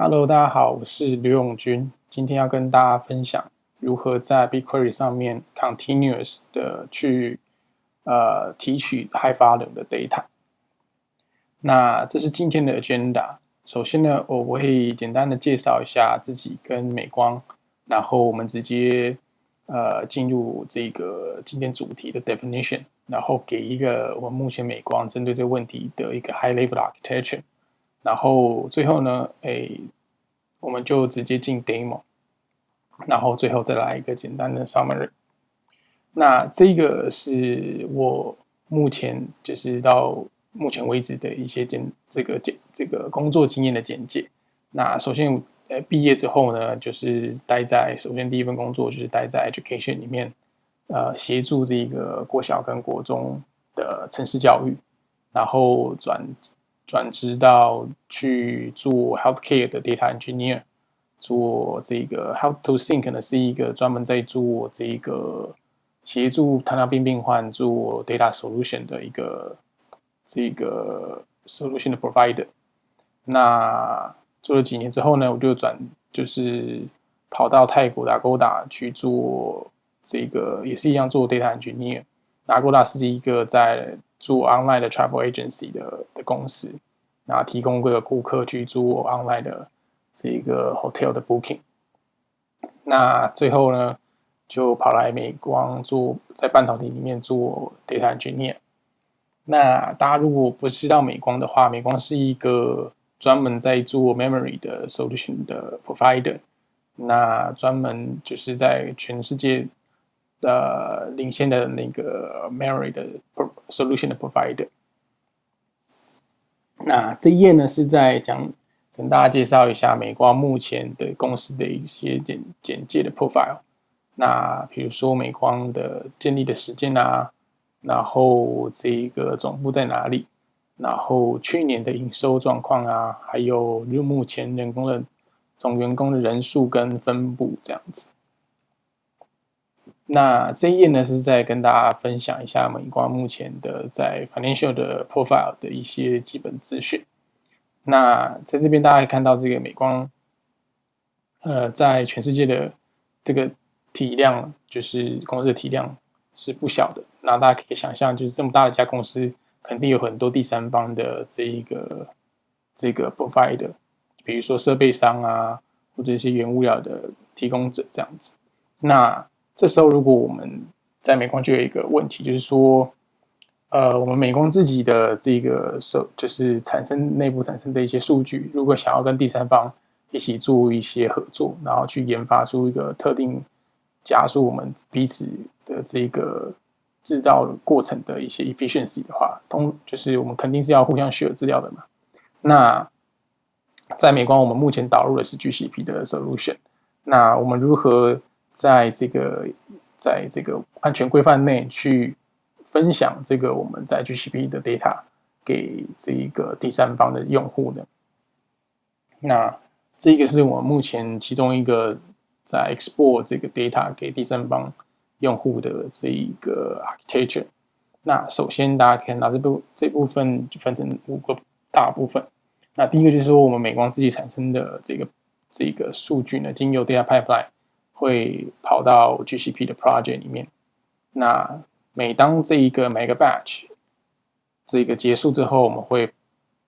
Hello，大家好，我是刘永军。今天要跟大家分享如何在 BigQuery 上面 continuous 的去呃提取 high volume 的 data。那这是今天的 agenda。首先呢，我会简单的介绍一下自己跟美光，然后我们直接呃进入这个今天主题的 definition，然后给一个我们目前美光针对这个问题的一个 high level architecture。然后最后呢，哎，我们就直接进 demo，然后最后再来一个简单的 summary。那这个是我目前就是到目前为止的一些简这个简这个工作经验的简介。那首先，呃，毕业之后呢，就是待在首先第一份工作就是待在 education 里面，呃，协助这个国小跟国中的城市教育，然后转。转职到去做 healthcare 的 data engineer，做这个 health to think 呢，是一个专门在做这个协助糖尿病病患做 data solution 的一个这个 solution 的 provider。那做了几年之后呢，我就转就是跑到泰国的 Agoda 去做这个，也是一样做 data engineer。Agoda 是一个在做 online 的 travel agency 的的公司，那提供各个顾客去做 online 的这个 hotel 的 booking。那最后呢，就跑来美光做在半导体里面做 data engineer。那大家如果不知道美光的话，美光是一个专门在做 memory 的 solution 的 provider。那专门就是在全世界。的领先的那个 Mary 的 solution 的 provider。那这一页呢是在讲跟大家介绍一下美光目前的公司的一些简简介的 profile。那比如说美光的建立的时间啊，然后这一个总部在哪里，然后去年的营收状况啊，还有就目前员工的总员工的人数跟分布这样子。那这一页呢，是在跟大家分享一下美光目前的在 financial 的 profile 的一些基本资讯。那在这边大家可以看到，这个美光，呃，在全世界的这个体量，就是公司的体量是不小的。那大家可以想象，就是这么大的一家公司，肯定有很多第三方的这一个这个 provider，比如说设备商啊，或者一些原物料的提供者这样子。那这时候，如果我们在美光就有一个问题，就是说，呃，我们美光自己的这个手，就是产生内部产生的一些数据，如果想要跟第三方一起做一些合作，然后去研发出一个特定加速我们彼此的这个制造过程的一些 efficiency 的话，通就是我们肯定是要互相 share 资料的嘛。那在美光，我们目前导入的是 GCP 的 solution，那我们如何？在这个在这个安全规范内去分享这个我们在 GCP 的 data 给这一个第三方的用户的？那这个是我目前其中一个在 export 这个 data 给第三方用户的这一个 architecture。那首先大家可以拿这部这部分就分成五个大部分。那第一个就是说我们美光自己产生的这个这个数据呢，经由 data pipeline。会跑到 GCP 的 project 里面。那每当这一个每个 batch 这个结束之后，我们会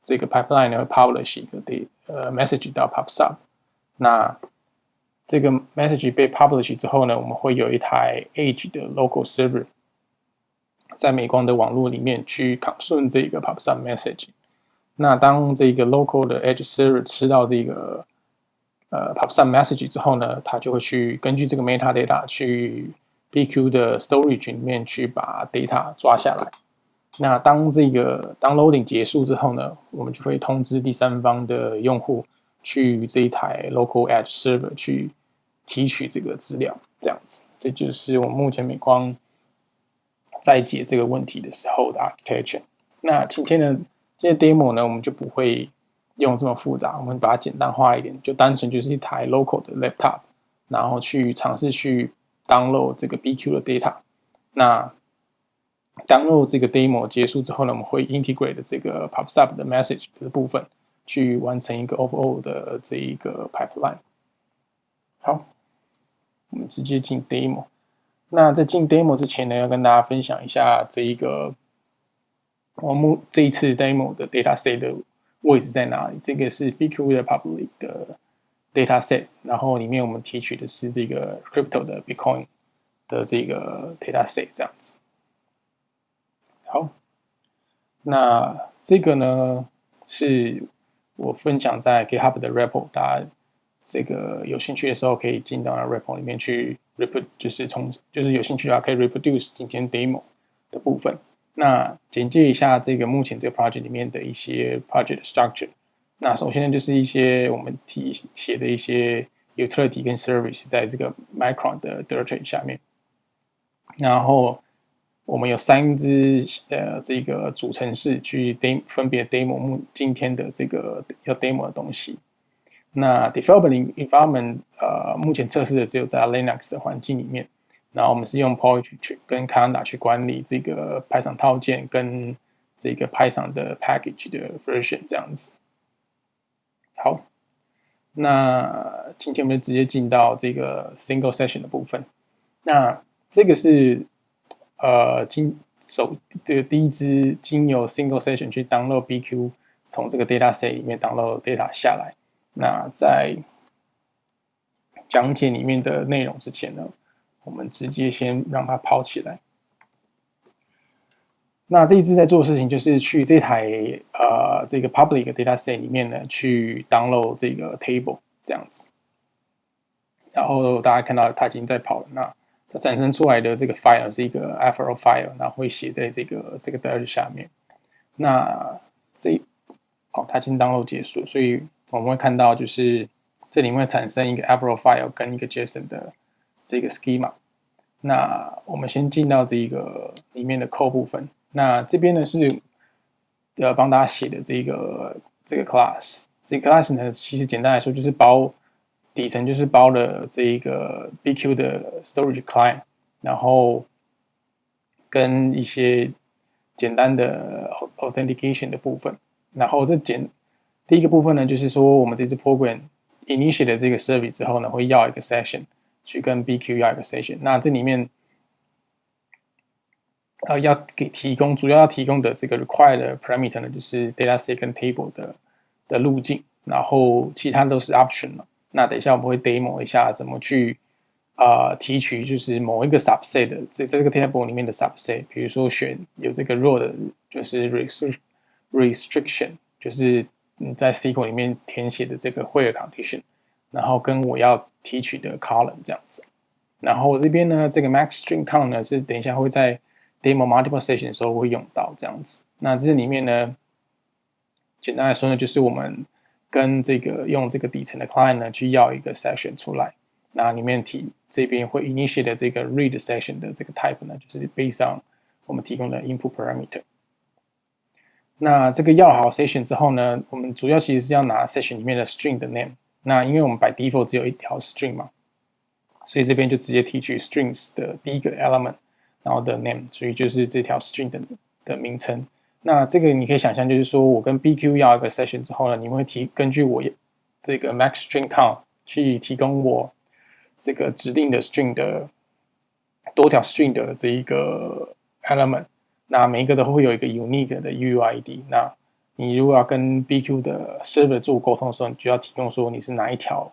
这个 pipeline 呢会 publish 一个的呃 message 到 PubSub。那这个 message 被 publish 之后呢，我们会有一台 Edge 的 local server 在美光的网络里面去 consume 这个 PubSub message。那当这个 local 的 Edge server 吃到这个呃，pop some message 之后呢，它就会去根据这个 metadata 去 BQ 的 storage 里面去把 data 抓下来。那当这个 downloading 结束之后呢，我们就会通知第三方的用户去这一台 local edge server 去提取这个资料。这样子，这就是我们目前美光在解这个问题的时候的 architecture。那今天的这些 demo 呢，我们就不会。用这么复杂，我们把它简单化一点，就单纯就是一台 local 的 laptop，然后去尝试去 download 这个 BQ 的 data。那 download 这个 demo 结束之后呢，我们会 integrate 的这个 PubSub 的 message 的部分，去完成一个 overall 的这一个 pipeline。好，我们直接进 demo。那在进 demo 之前呢，要跟大家分享一下这一个我们这一次 demo 的 data set 的位置在哪里。这个是 BQ 的 public 的 data set，然后里面我们提取的是这个 crypto 的 Bitcoin 的这个 data set 这样子。好，那这个呢是我分享在 GitHub 的 repo，大家这个有兴趣的时候可以进到 repo 里面去 reproduce，就是从就是有兴趣的话可以 reproduce 今天 demo 的部分。那简介一下这个目前这个 project 里面的一些 project structure。那首先呢就是一些我们提写的一些 utility 跟 service 在这个 Micron 的 directory 下面，然后。我们有三支呃这个主程式去 demo 分别 demo 目今天的这个要 demo 的东西。那 development environment 呃目前测试的只有在 Linux 的环境里面。然后我们是用 poetry 去跟 Canda 去管理这个 Python 套件跟这个 Python 的 package 的 version 这样子。好，那今天我们就直接进到这个 single session 的部分。那这个是。呃，经首这个第一支经由 single session 去 download BQ，从这个 data set 里面 download data 下来。那在讲解里面的内容之前呢，我们直接先让它跑起来。那这一次在做的事情就是去这台呃这个 public data set 里面呢去 download 这个 table 这样子。然后大家看到它已经在跑了，那。它产生出来的这个 file 是一个 Avro file，然后会写在这个这个 dir 下面。那这好，它已经 download 结束，所以我们会看到就是这里面产生一个 Avro file 跟一个 JSON 的这个 schema。那我们先进到这个里面的 code 部分。那这边呢是呃帮大家写的这个这个 class。这个 class 呢其实简单来说就是包。底层就是包了这一个 BQ 的 storage client，然后跟一些简单的 authentication 的部分。然后这简第一个部分呢，就是说我们这支 program initiate 的这个 service 之后呢，会要一个 session 去跟 BQ 要一个 session。那这里面呃要给提供主要要提供的这个 required parameter 呢，就是 data set 跟 table 的的路径，然后其他都是 option 了。那等一下我们会 demo 一下怎么去啊提取，就是某一个 subset 的这这个 table 里面的 subset，比如说选有这个 row 的，就是 restriction，就是你在 SQL 里面填写的这个 where condition，然后跟我要提取的 column 这样子。然后我这边呢，这个 max string count 呢是等一下会在 demo multiple session 的时候会用到这样子。那这里面呢，简单来说呢，就是我们跟这个用这个底层的 client 呢，去要一个 session 出来，那里面提这边会 initiate 这个 read session 的这个 type 呢，就是 based on 我们提供的 input parameter。那这个要好 session 之后呢，我们主要其实是要拿 session 里面的 string 的 name。那因为我们 by default 只有一条 string 嘛，所以这边就直接提取 strings 的第一个 element，然后的 name，所以就是这条 string 的的名称。那这个你可以想象，就是说我跟 BQ 要一个 session 之后呢，你们会提根据我这个 max string count 去提供我这个指定的 string 的多条 string 的这一个 element。那每一个都会有一个 unique 的 UID。那你如果要跟 BQ 的 server 做沟通的时候，你就要提供说你是哪一条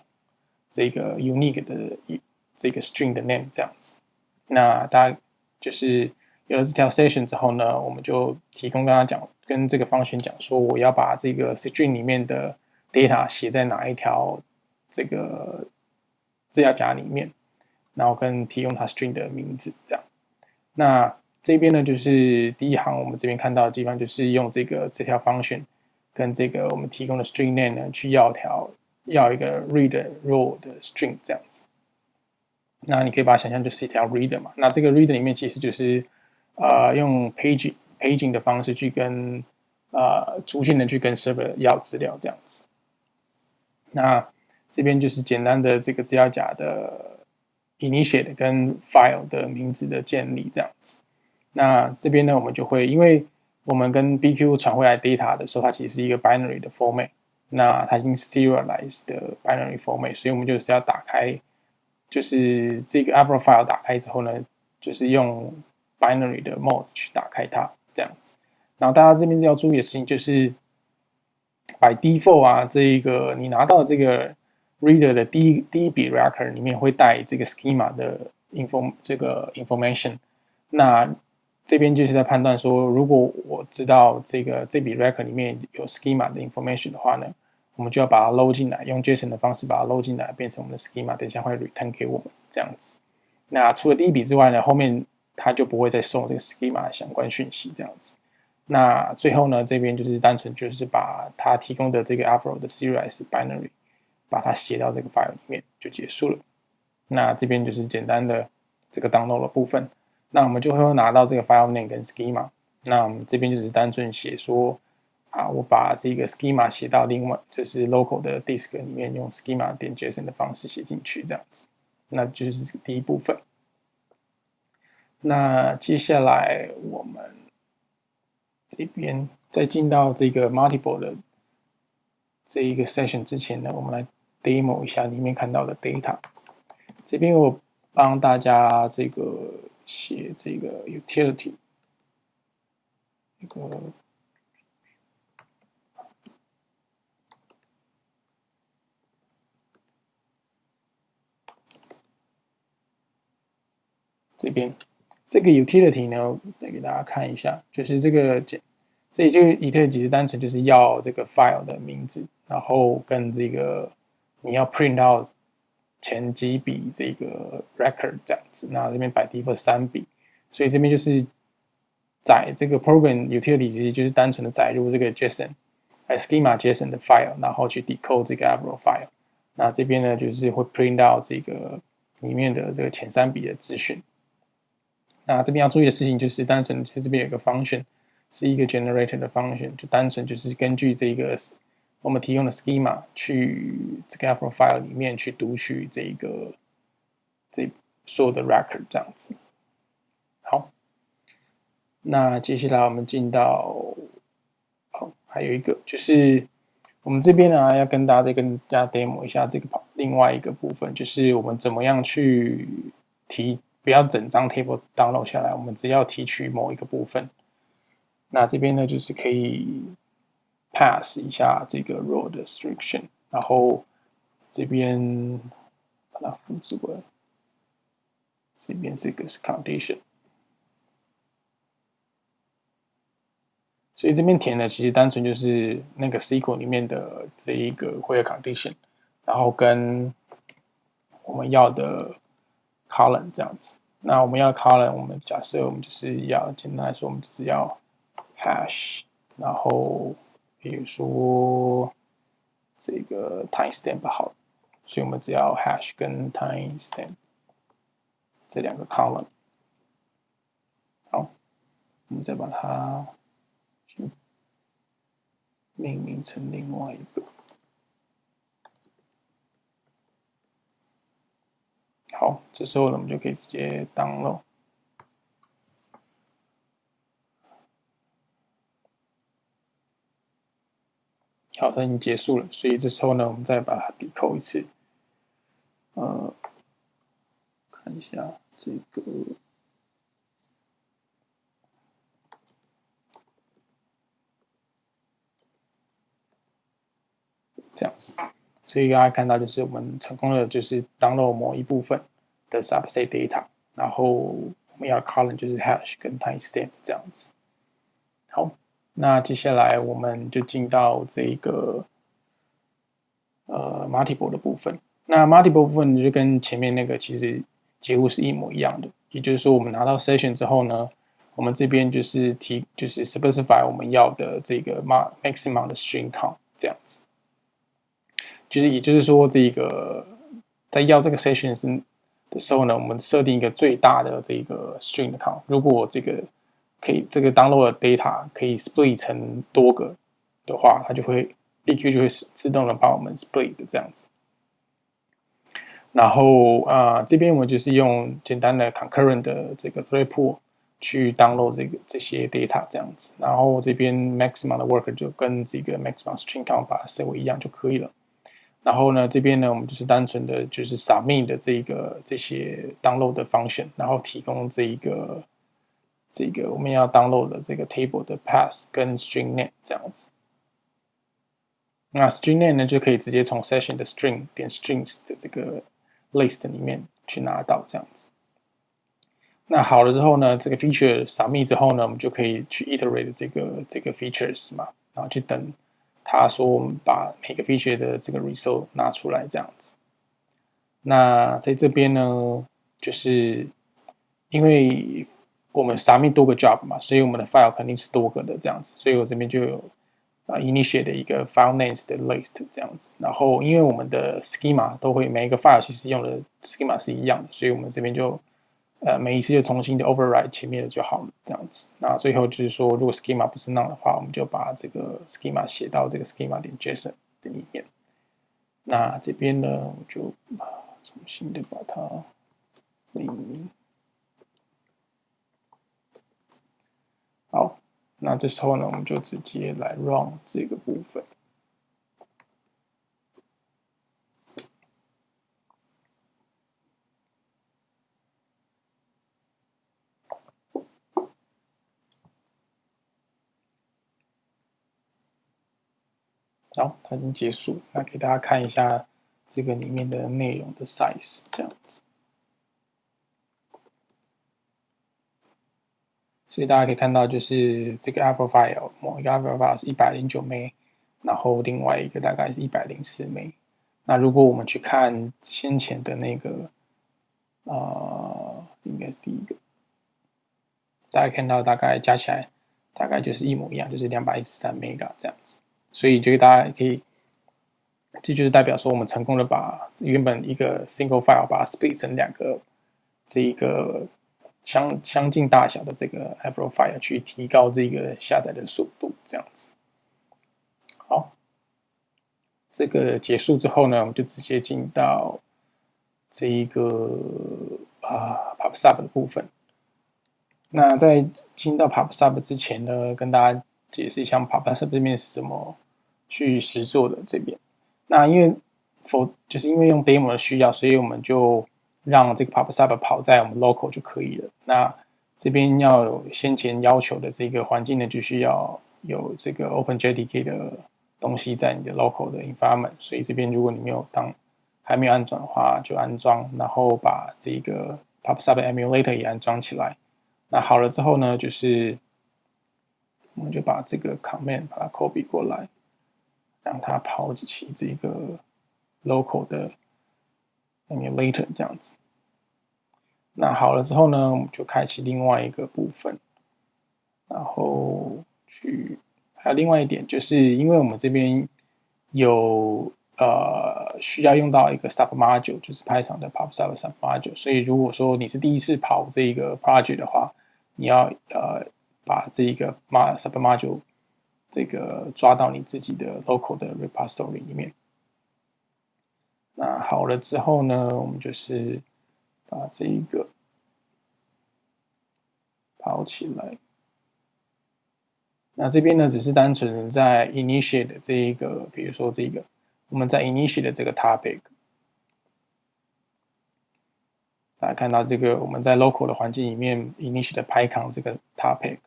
这个 unique 的这个 string 的 name 这样子。那大家就是。有了这条 session 之后呢，我们就提供跟他讲，跟这个方选讲说，我要把这个 string 里面的 data 写在哪一条这个资料夹里面，然后跟提供它 string 的名字这样。那这边呢，就是第一行我们这边看到的地方，就是用这个这条 function 跟这个我们提供的 string name 呢，去要条要一个 read row 的 string 这样子。那你可以把它想象就是一条 reader 嘛，那这个 reader 里面其实就是。呃，用 paging paging 的方式去跟呃逐渐的去跟 server 要资料这样子。那这边就是简单的这个资料夹的 initiate 跟 file 的名字的建立这样子。那这边呢，我们就会因为我们跟 BQ 传回来 data 的时候，它其实是一个 binary 的 format。那它已经 serialized 的 binary format，所以我们就是要打开，就是这个 Avro file 打开之后呢，就是用 binary 的 mode 去打开它这样子。然后大家这边要注意的事情就是。by default 啊，这一个你拿到这个 reader 的第一第一笔 record 里面会带这个 schema 的 inform 这个 information。那这边就是在判断说，如果我知道这个这笔 record 里面有 schema 的 information 的话呢，我们就要把它 load 进来，用 JSON 的方式把它 load 进来，变成我们的 schema，等一下会 return 给我们这样子。那除了第一笔之外呢，后面它就不会再送这个 schema 的相关讯息这样子。那最后呢，这边就是单纯就是把它提供的这个 Avro 的 serialized binary，把它写到这个 file 里面就结束了。那这边就是简单的这个 download 的部分。那我们就会拿到这个 file name 跟 schema。那我们这边就是单纯写说啊，我把这个 schema 写到另外就是 local 的 disk 里面，用 schema 点 JSON 的方式写进去这样子。那就是第一部分。那接下来我们。这边在进到这个 multiple 的这一个 session 之前呢，我们来 demo 一下里面看到的 data。这边我帮大家这个写这个 utility，一个这边。这个 utility 呢，来给大家看一下，就是这个这这里就 utility 其实单纯就是要这个 file 的名字，然后跟这个你要 print out 前几笔这个 record 这样子，那这边摆第一、二三笔，所以这边就是载这个 program utility 其实就是单纯的载入这个 JSON，schema JSON 的 file，然后去 decode 这个 Avro file，那这边呢就是会 print out 这个里面的这个前三笔的资讯。那这边要注意的事情就是，单纯就这边有个 function，是一个 generator 的 function，就单纯就是根据这个我们提供的 schema 去这个 Avro file 里面去读取这个这所有的 record 这样子。好，那接下来我们进到，好，还有一个就是我们这边呢要跟大家再跟大家 demo 一下这个另外一个部分，就是我们怎么样去提。不要整张 table download 下来，我们只要提取某一个部分。那这边呢，就是可以 pass 一下这个 row 的 restriction，然后这边把它复制过来，这边是个是 condition，所以这边填的其实单纯就是那个 SQL 里面的这一个 where condition，然后跟我们要的。column 这样子，那我们要 column，我们假设我们就是要简单来说，我们只要 hash，然后比如说这个 timestamp 好，所以我们只要 hash 跟 timestamp 这两个 column，好，我们再把它去命名成另外一个。好，这时候呢，我们就可以直接 download。好，它已经结束了，所以这时候呢，我们再把它 decode 一次。呃，看一下这个，这样子。所以大家看到，就是我们成功的，就是 download 某一部分的 subset data，然后我们要 column 就是 hash 跟 timestamp 这样子。好，那接下来我们就进到这个呃 multiple 的部分。那 multiple 部分就跟前面那个其实几乎是一模一样的，也就是说，我们拿到 session 之后呢，我们这边就是提就是 specify 我们要的这个 maximum 的 string count 这样子。就是，也就是说，这个在要这个 session 是的时候呢，我们设定一个最大的这个 string count。如果这个可以这个 download 的 data 可以 split 成多个的话，它就会 EQ 就会自动的帮我们 split 的这样子。然后啊，这边我们就是用简单的 concurrent 的这个 thread pool，去 download 这个这些 data 这样子，然后这边 maximum 的 worker 就跟这个 maximum string count 把它设为一样就可以了。然后呢，这边呢，我们就是单纯的就是 submit 的这个这些 download 的 function，然后提供这一个这个我们要 download 的这个 table 的 path 跟 string name 这样子。那 string name 呢，就可以直接从 session 的 string 点 strings 的这个 list 里面去拿到这样子。那好了之后呢，这个 feature submit 之后呢，我们就可以去 iterate 这个这个 features 嘛，然后去等。他说：“我们把每个 feature 的这个 result 拿出来，这样子。那在这边呢，就是因为我们 submit 多个 job 嘛，所以我们的 file 肯定是多个的这样子。所以我这边就有啊 initiate 的一个 file names 的 list 这样子。然后因为我们的 schema 都会每一个 file 其实用的 schema 是一样的，所以我们这边就。”呃，每一次就重新的 override 前面的就好了，这样子。那最后就是说，如果 schema 不是 none 的话，我们就把这个 schema 写到这个 schema 点 JSON 的里面。那这边呢，我就啊重新的把它命名。好，那这时候呢，我们就直接来 run 这个部分。好，它已经结束。那给大家看一下这个里面的内容的 size，这样子。所以大家可以看到，就是这个 Apple File 某一个 Apple File 是一百零九 M，然后另外一个大概是一百零四 M。那如果我们去看先前的那个，呃，应该是第一个，大家看到大概加起来大概就是一模一样，就是两百一十三 M 这样子。所以，就大家可以，这就是代表说，我们成功的把原本一个 single file 把它 split 成两个这一个相相近大小的这个 Apple file，去提高这个下载的速度，这样子。好，这个结束之后呢，我们就直接进到这一个啊 Pop Sub 的部分。那在进到 Pop Sub 之前呢，跟大家解释一下 Pop Sub 这边是怎么。去实做的这边，那因为否就是因为用 demo 的需要，所以我们就让这个 PubSub 跑在我们 local 就可以了。那这边要有先前要求的这个环境呢，就需要有这个 OpenJDK 的东西在你的 local 的 environment。所以这边如果你没有当还没有安装的话，就安装，然后把这个 PubSub emulator 也安装起来。那好了之后呢，就是我们就把这个 command 把它 copy 过来。让它跑起这个 local 的 emulator 这样子。那好了之后呢，我们就开启另外一个部分，然后去还有另外一点，就是因为我们这边有呃需要用到一个 sub module，就是 Python 的 PubSub sub module，所以如果说你是第一次跑这一个 project 的话，你要呃把这一个 sub module 这个抓到你自己的 local 的 repository 里面。那好了之后呢，我们就是把这一个跑起来。那这边呢，只是单纯在 initiate 这一个，比如说这个，我们在 initiate 这个 topic，大家看到这个我们在 local 的环境里面 initiate Python 这个 topic。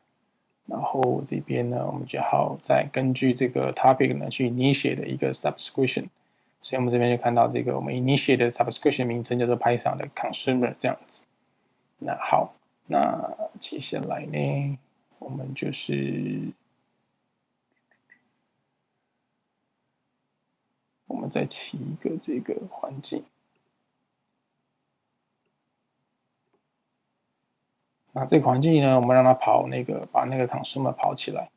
然后这边呢，我们就好再根据这个 topic 呢去 initiate 的一个 subscription，所以我们这边就看到这个我们 initiate 的 subscription 名称叫做 Python 的 consumer 这样子。那好，那接下来呢，我们就是我们再起一个这个环境。那这个环境呢，我们让它跑那个，把那个 consumer 跑起来。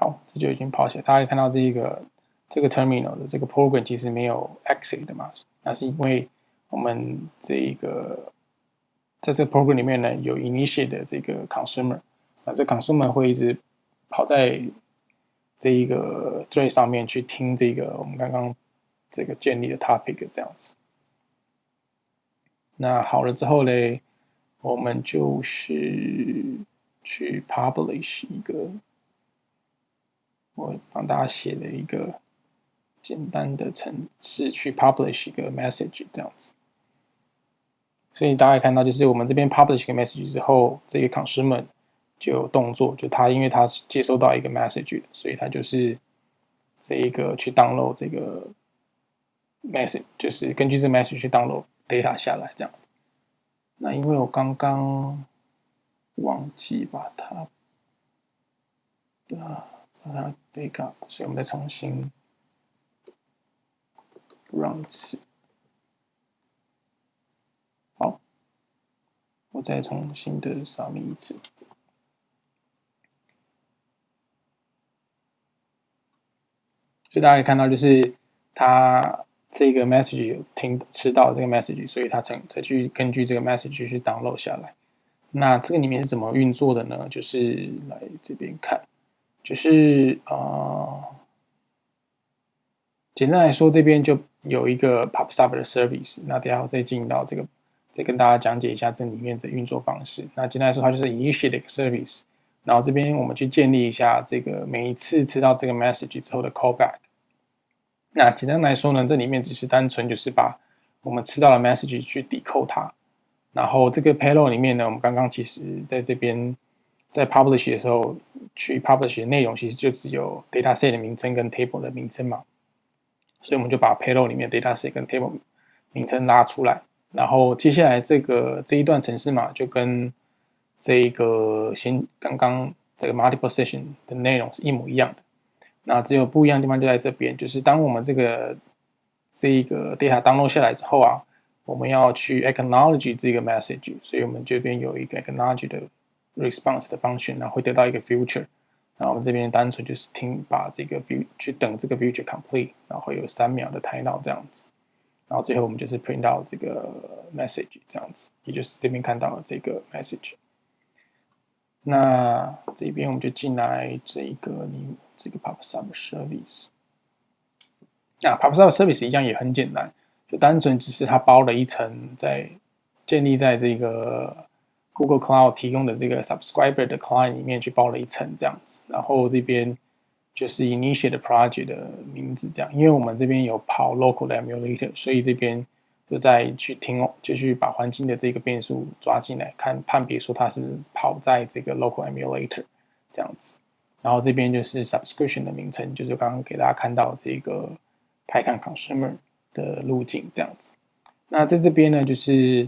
好，这就已经跑起来。大家看到这一个这个 terminal 的这个 program 其实没有 exit 的嘛，那是因为我们这一个在这个 program 里面呢有 initiate 的这个 consumer，啊，这 consumer 会一直。跑在这一个 thread 上面去听这个我们刚刚这个建立的 topic 这样子。那好了之后嘞，我们就是去 publish 一个，我帮大家写了一个简单的程式去 publish 一个 message 这样子。所以大家看到，就是我们这边 publish 一个 message 之后，这个 consumer 就有动作，就他因为他是接收到一个 message，所以他就是这一个去 download 这个 message，就是根据这 message 去 download data 下来这样子。那因为我刚刚忘记把它啊把它 backup，所以我们再重新 run 一次。我再重新的扫描一次，所以大家可以看到，就是他这个 message 有听吃到这个 message，所以他才才去根据这个 message 去 download 下来。那这个里面是怎么运作的呢？就是来这边看，就是啊，简单来说，这边就有一个 PubSub 的 service，那等下我再进到这个。再跟大家讲解一下这里面的运作方式。那简单来说，它就是 initiate 一个 service，然后这边我们去建立一下这个每一次吃到这个 message 之后的 callback。那简单来说呢，这里面只是单纯就是把我们吃到的 message 去抵扣它。然后这个 payload 里面呢，我们刚刚其实在这边在 publish 的时候去 publish 的内容，其实就只有 dataset 的名称跟 table 的名称嘛。所以我们就把 payload 里面 dataset 跟 table 名称拉出来。然后接下来这个这一段程式码就跟这个先刚刚这个 multiple session 的内容是一模一样的。那只有不一样的地方就在这边，就是当我们这个这一个 data 登录下来之后啊，我们要去 acknowledge 这个 message，所以我们这边有一个 acknowledge 的 response 的 function，然后会得到一个 future。然后我们这边单纯就是听把这个 view 去等这个 future complete，然后有三秒的 timeout 这样子。然后最后我们就是 print out 这个 message 这样子，也就是这边看到了这个 message。那这边我们就进来这个你这个 PubSub service。那 PubSub service 一样也很简单，就单纯只是它包了一层在建立在这个 Google Cloud 提供的这个 subscriber 的 client 里面去包了一层这样子，然后这边。就是 initiate project 的名字这样，因为我们这边有跑 local 的 emulator，所以这边就在去听哦，就去把环境的这个变数抓进来，看判别说它是跑在这个 local emulator 这样子。然后这边就是 subscription 的名称，就是刚刚给大家看到这个 Python consumer 的路径这样子。那在这边呢，就是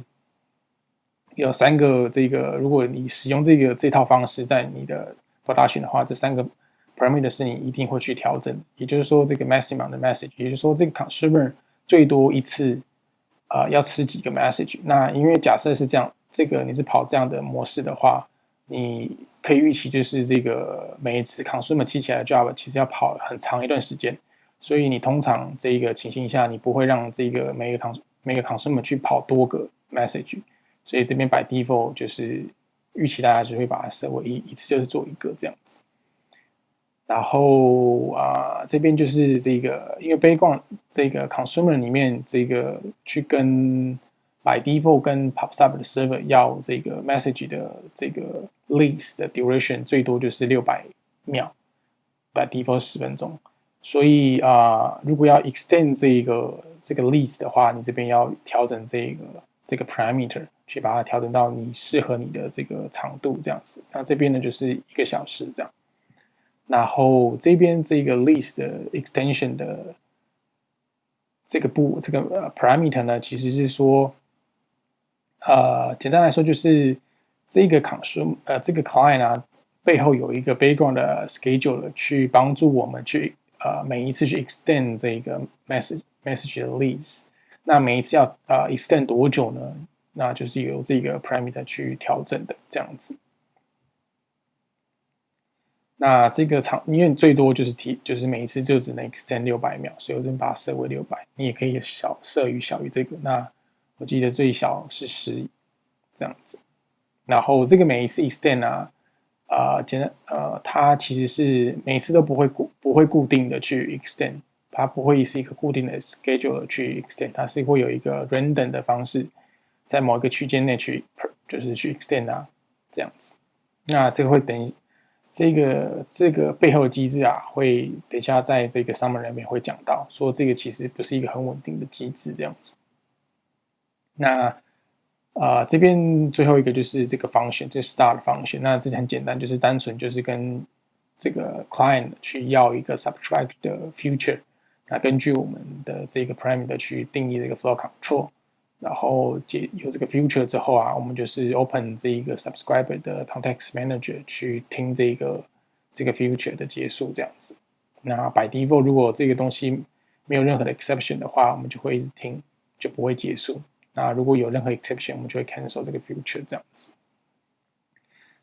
有三个这个，如果你使用这个这套方式在你的 production 的话，这三个。parameter 是你一定会去调整，也就是说，这个 maximum 的 message，也就是说，这个 consumer 最多一次啊要吃几个 message。那因为假设是这样，这个你是跑这样的模式的话，你可以预期就是这个每一次 consumer 记起来的 job 其实要跑很长一段时间，所以你通常这一个情形下，你不会让这个每个 cons 每个 consumer 去跑多个 message，所以这边 by default 就是预期大家只会把它设为一一次就是做一个这样子。然后啊，这边就是这个，因为 background 这个 consumer 里面这个去跟 by default 跟 pop sub 的 server 要这个 message 的这个 list 的 duration 最多就是六百秒，by default 十分钟。所以啊，如果要 extend 这个这个 list 的话，你这边要调整这个这个 parameter 去把它调整到你适合你的这个长度这样子。那这边呢就是一个小时这样。然后这边这个 list 的 extension 的这个步这个 parameter 呢，其实是说，呃，简单来说就是这个 consume 呃这个 client 啊背后有一个 background 的 schedule 去帮助我们去呃每一次去 extend 这个 message message 的 list，那每一次要呃 extend 多久呢？那就是由这个 parameter 去调整的这样子。那这个长，因为最多就是提，就是每一次就只能 extend 六百秒，所以我就把它设为六百。你也可以小设于小于这个。那我记得最小是十这样子。然后这个每一次 extend 啊，啊，简单呃，它其实是每次都不会固，不会固定的去 extend，它不会是一个固定的 schedule 去 extend，它是会有一个 random 的方式，在某一个区间内去就是去 extend 啊，这样子。那这个会等这个这个背后的机制啊，会等一下在这个 summary 里面会讲到，说这个其实不是一个很稳定的机制这样子。那啊，这边最后一个就是这个 function，这 start function。那这很简单，就是单纯就是跟这个 client 去要一个 subtract 的 future。那根据我们的这个 parameter 去定义这个 flow control，然后解有这个 future 之后啊，我们就是 open 这一个 subscriber 的 context manager 去听这个这个 future 的结束这样子。那 by default 如果这个东西没有任何的 exception 的话，我们就会一直听，就不会结束。那如果有任何 exception，我们就会 cancel 这个 future 这样子。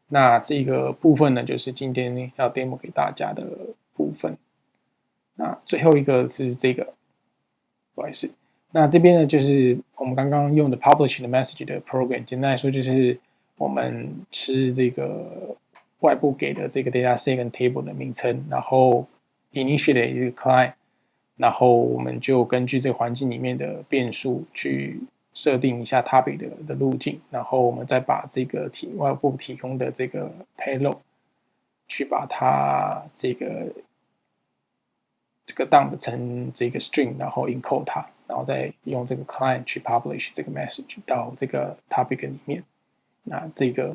那这个部分呢，就是今天要 demo 给大家的部分。那最后一个是这个，不好意思。那这边呢，就是我们刚刚用的 publish 的 message 的 program。简单来说，就是我们吃这个外部给的这个 data set 跟 table 的名称，然后 initiate 一个 client，然后我们就根据这个环境里面的变数去。设定一下 topic 的的路径，然后我们再把这个提外部提供的这个 payload 去把它这个这个 dump 成这个 string，然后 encode 它，然后再用这个 client 去 publish 这个 message 到这个 topic 里面。那这个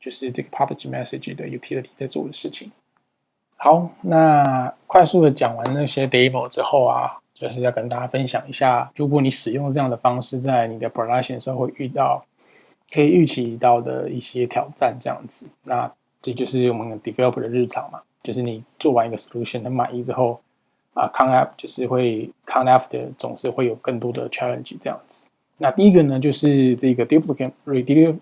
就是这个 publish message 的 utility 在做的事情。好，那快速的讲完那些 demo 之后啊。就是要跟大家分享一下，如果你使用这样的方式，在你的 production 时候会遇到可以预期到的一些挑战，这样子，那这就是我们 developer 的日常嘛。就是你做完一个 solution 很满意之后，啊，come up 就是会 come after 总是会有更多的 challenge 这样子。那第一个呢，就是这个 duplicate redeliver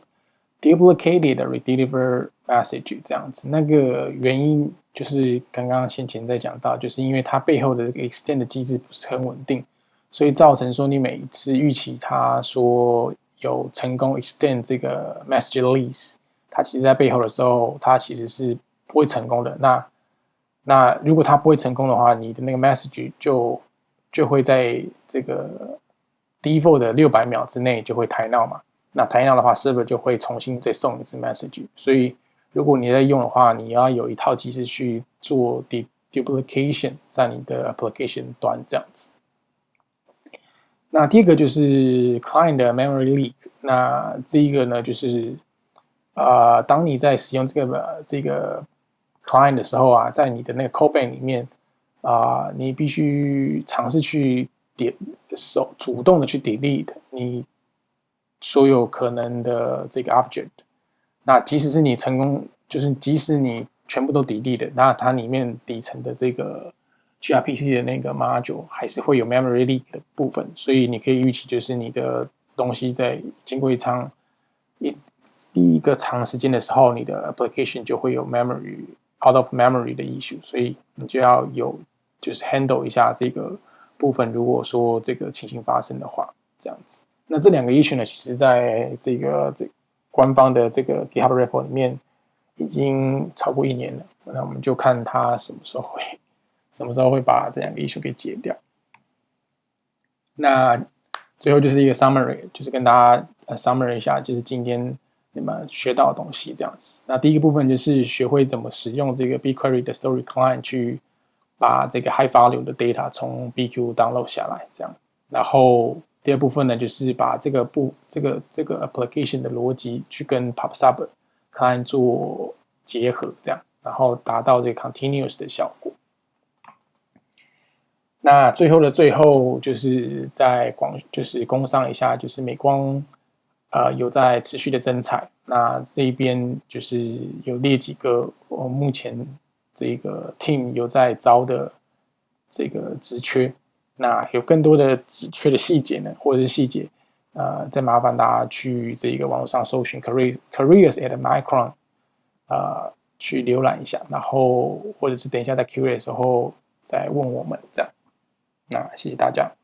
duplicated redeliver message 这样子，那个原因。就是刚刚先前在讲到，就是因为它背后的 extend 的机制不是很稳定，所以造成说你每一次预期它说有成功 extend 这个 message lease，它其实在背后的时候，它其实是不会成功的。那那如果它不会成功的话，你的那个 message 就就会在这个 default 的六百秒之内就会抬闹嘛。那抬闹的话，server 就会重新再送一次 message，所以。如果你在用的话，你要有一套机制去做 duplication 在你的 application 端这样子。那第一个就是 client memory leak。那这一个呢，就是啊，当你在使用这个这个 client 的时候啊，在你的那个 code bank 里面啊，你必须尝试去点手主动的去 delete 你所有可能的这个 object。那即使是你成功，就是即使你全部都抵力的，那它里面底层的这个 gRPC 的那个 module 还是会有 memory leak 的部分，所以你可以预期，就是你的东西在经过一场一第一个长时间的时候，你的 application 就会有 memory out of memory 的 issue，所以你就要有就是 handle 一下这个部分。如果说这个情形发生的话，这样子，那这两个 issue 呢，其实在这个这。官方的这个 GitHub report 里面已经超过一年了，那我们就看他什么时候会什么时候会把这两个 issue 给解掉。那最后就是一个 summary，就是跟大家呃 summary 一下，就是今天你们学到的东西这样子。那第一个部分就是学会怎么使用这个 BigQuery 的 Story Client 去把这个 high value 的 data 从 BQ download 下来，这样，然后。第二部分呢，就是把这个不这个这个 application 的逻辑去跟 PubSub client 做结合，这样，然后达到这个 continuous 的效果。那最后的最后，就是在广就是工商一下，就是美光呃有在持续的增产，那这一边就是有列几个我目前这个 team 有在招的这个职缺。那有更多的职缺的细节呢，或者是细节，呃，再麻烦大家去这个网络上搜寻 career careers at Micron，呃，去浏览一下，然后或者是等一下在 Q&A 的时候再问我们这样。那谢谢大家。